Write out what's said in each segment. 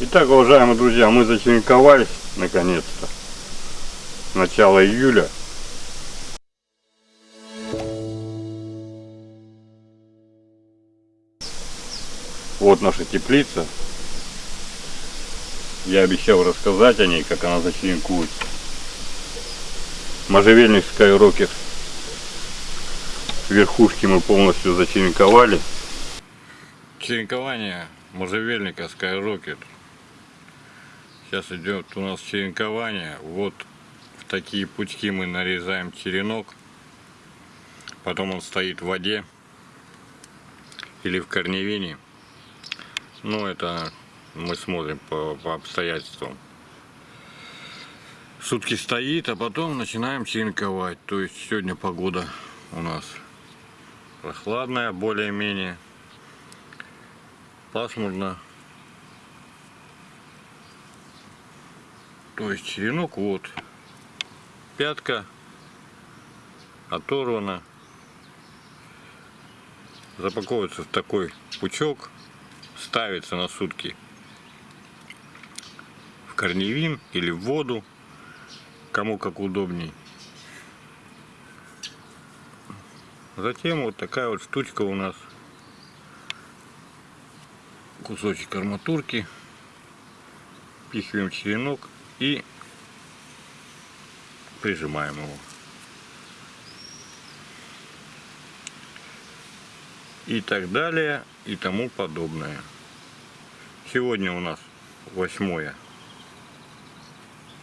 Итак, уважаемые друзья, мы зачеренковались наконец-то. Начало июля. Вот наша теплица. Я обещал рассказать о ней, как она зачеренкуется. Можжевельник Skyrocketer. Верхушки мы полностью зачеренковали. Черенкование можжевельника Skyrocket. Сейчас идет у нас черенкование. Вот в такие пучки мы нарезаем черенок. Потом он стоит в воде или в корневине. Ну, это мы смотрим по, по обстоятельствам. Сутки стоит, а потом начинаем черенковать. То есть сегодня погода у нас прохладная, более-менее. Пасмурно. То есть черенок вот. Пятка оторвана. Запаковывается в такой пучок. Ставится на сутки в корневин или в воду. Кому как удобней. Затем вот такая вот штучка у нас. Кусочек арматурки. Пихиваем черенок и прижимаем его. И так далее, и тому подобное. Сегодня у нас 8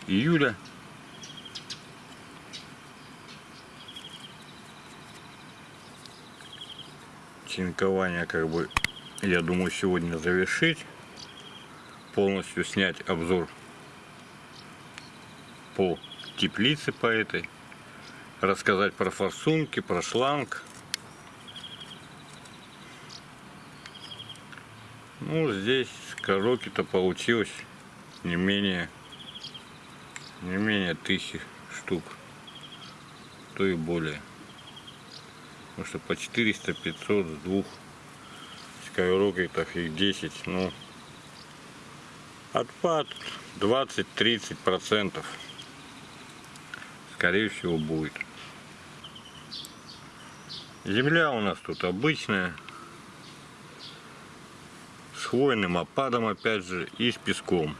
июля. Чинкование как бы, я думаю, сегодня завершить. Полностью снять обзор по теплице по этой. Рассказать про форсунки, про шланг. Ну, здесь короки-то получилось не менее, не менее тысячи штук, то и более. Потому что по 400-500 с двух скайрокетов их 10, ну, отпад 20-30 процентов скорее всего будет. Земля у нас тут обычная. С хвойным опадом опять же и с песком.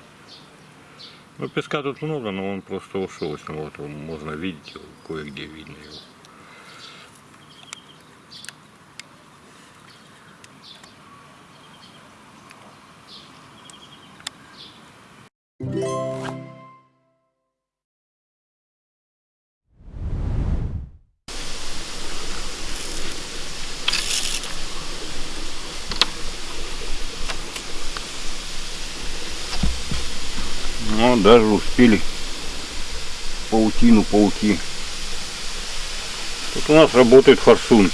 Ну песка тут много, но он просто ушел. Вот можно видеть кое-где видно его. Но даже успели паутину пауки. Тут у нас работают форсунки.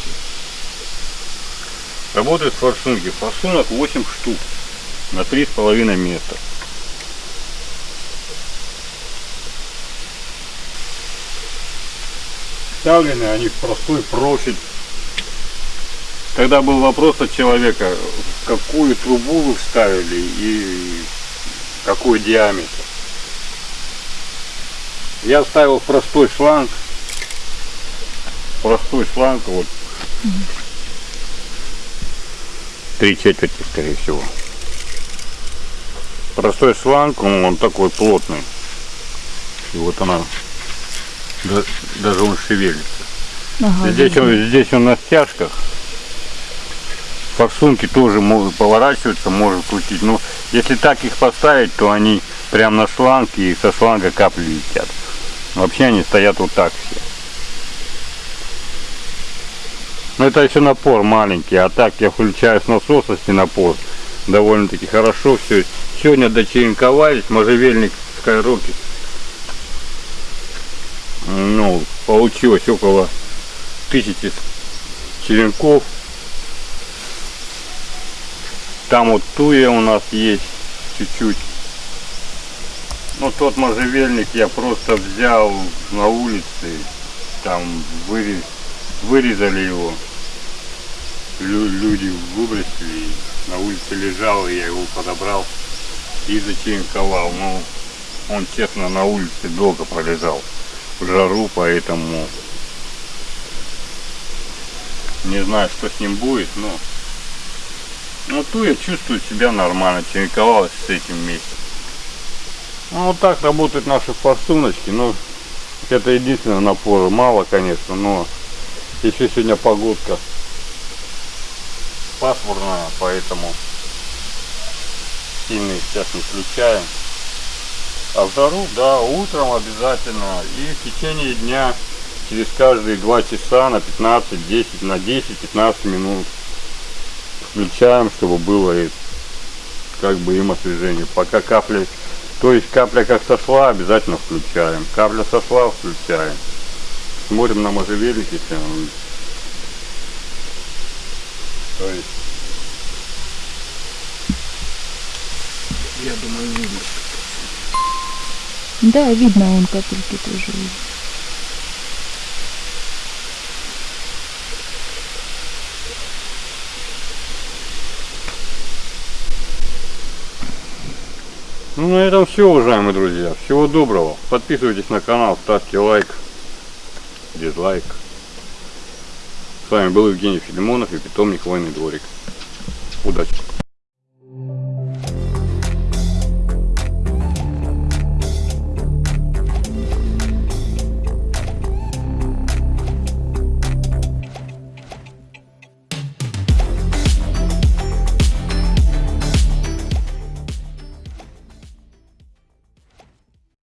Работают форсунки. Форсунок 8 штук на 3,5 метра. Вставлены они в простой профиль. Тогда был вопрос от человека, какую трубу вы вставили и какой диаметр. Я вставил простой шланг. Простой шланг, вот. Три четверти, скорее всего. Простой шланг, он, он такой плотный. И вот она, даже он шевелится. Ага, здесь, он, здесь он на стяжках. Форсунки тоже могут поворачиваться, может крутить. Но если так их поставить, то они прям на шланге и со шланга капли летят. Вообще они стоят вот так все. Но это еще напор маленький, а так я включаю с насоса с напор. Довольно-таки хорошо все. Сегодня дочеренковались, можжевельник Skyrocket. Ну, получилось около тысячи черенков. Там вот туя у нас есть чуть-чуть. Ну тот можжевельник я просто взял на улице, там вырез, вырезали его, Лю, люди выбросили, на улице лежал, и я его подобрал, и зачеренковал. Ну, он, честно, на улице долго пролежал в жару, поэтому не знаю, что с ним будет, но ну, ту я чувствую себя нормально, черенковалась с этим вместе. Ну, вот так работают наши форсуночки, но это единственное напора, мало, конечно, но еще сегодня погодка пасмурная, поэтому сильно сейчас не включаем. А в жару, да, утром обязательно и в течение дня через каждые два часа на 15, 10, на 10-15 минут включаем, чтобы было и как бы им освежение. Пока капли, то есть капля как сошла, обязательно включаем. Капля сошла, включаем. Смотрим на можжевельники, если он- то есть Я думаю, видно. Да, видно, он капельки тоже Ну, на этом все, уважаемые друзья. Всего доброго. Подписывайтесь на канал, ставьте лайк, дизлайк. С вами был Евгений Филимонов и питомник Войный дворик. Удачи!